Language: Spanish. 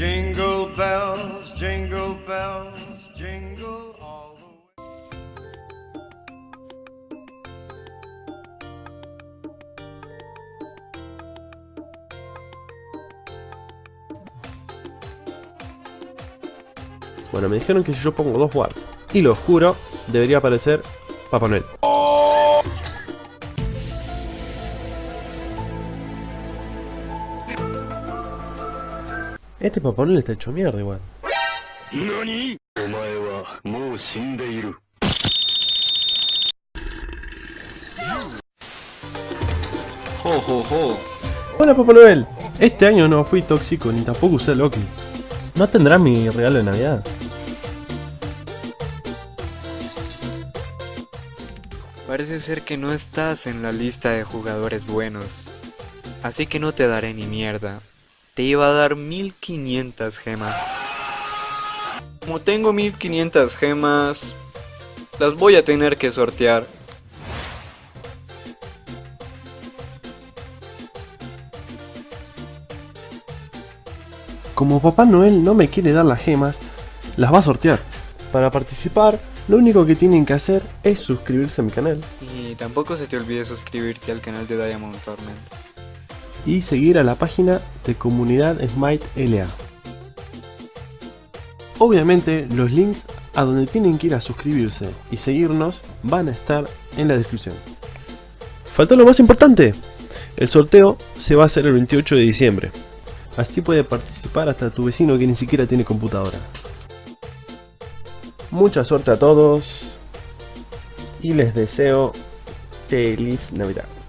Jingle bells, jingle bells, jingle all the way. Bueno, me dijeron que si yo pongo dos wards y lo oscuro, debería aparecer Papá. Este paparón le está hecho mierda igual. ¿Nani? Ho, ho, ho. Hola Papá Noel. Este año no fui tóxico ni tampoco usé Loki. ¿No tendrás mi regalo de Navidad? Parece ser que no estás en la lista de jugadores buenos. Así que no te daré ni mierda. Te iba a dar 1500 gemas. Como tengo 1500 gemas, las voy a tener que sortear. Como Papá Noel no me quiere dar las gemas, las va a sortear. Para participar, lo único que tienen que hacer es suscribirse a mi canal Y tampoco se te olvide suscribirte al canal de Diamond Torment. Y seguir a la página de comunidad Smite LA. Obviamente los links a donde tienen que ir a suscribirse y seguirnos van a estar en la descripción. Faltó lo más importante, el sorteo se va a hacer el 28 de diciembre, así puede participar hasta tu vecino que ni siquiera tiene computadora. Mucha suerte a todos y les deseo feliz Navidad.